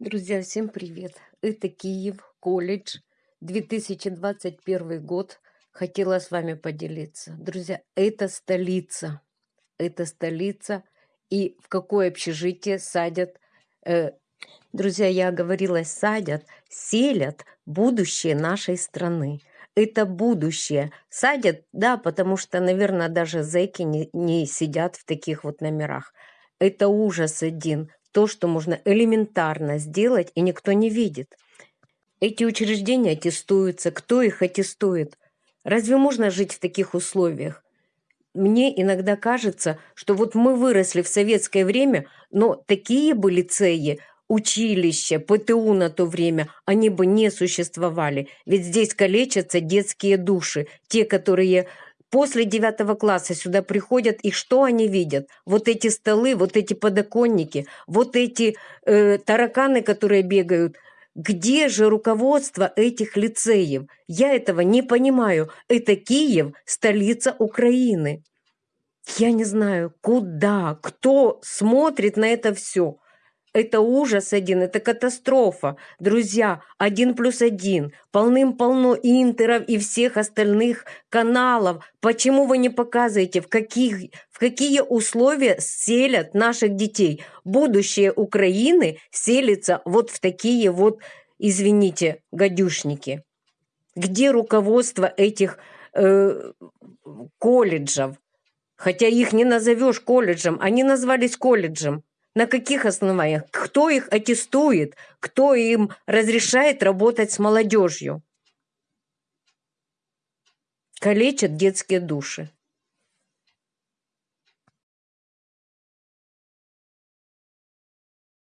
Друзья, всем привет! Это Киев, колледж, 2021 год. Хотела с вами поделиться. Друзья, это столица. Это столица. И в какое общежитие садят... Э, друзья, я говорила, садят, селят будущее нашей страны. Это будущее. Садят, да, потому что, наверное, даже зэки не, не сидят в таких вот номерах. Это ужас один то, что можно элементарно сделать, и никто не видит. Эти учреждения аттестуются. Кто их аттестует? Разве можно жить в таких условиях? Мне иногда кажется, что вот мы выросли в советское время, но такие бы лицеи, училища, ПТУ на то время, они бы не существовали. Ведь здесь калечатся детские души, те, которые После девятого класса сюда приходят, и что они видят? Вот эти столы, вот эти подоконники, вот эти э, тараканы, которые бегают. Где же руководство этих лицеев? Я этого не понимаю. Это Киев, столица Украины. Я не знаю, куда, кто смотрит на это все. Это ужас один, это катастрофа. Друзья, один плюс один. Полным-полно интеров и всех остальных каналов. Почему вы не показываете, в, каких, в какие условия селят наших детей? Будущее Украины селится вот в такие вот, извините, гадюшники. Где руководство этих э, колледжев? Хотя их не назовешь колледжем, они назвались колледжем. На каких основаниях? Кто их аттестует? Кто им разрешает работать с молодежью? Калечат детские души.